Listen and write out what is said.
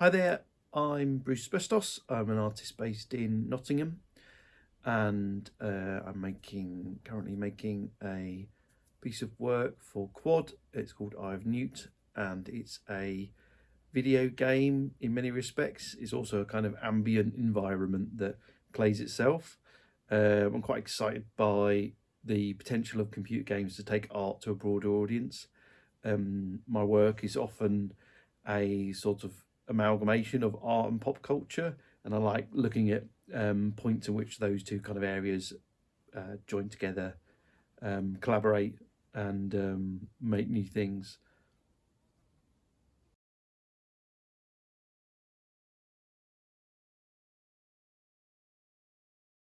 Hi there, I'm Bruce Asbestos. I'm an artist based in Nottingham and uh, I'm making currently making a piece of work for Quad. It's called Eye of Newt and it's a video game in many respects. It's also a kind of ambient environment that plays itself. Uh, I'm quite excited by the potential of computer games to take art to a broader audience. Um, my work is often a sort of amalgamation of art and pop culture and I like looking at um, points in which those two kind of areas uh, join together, um, collaborate and um, make new things.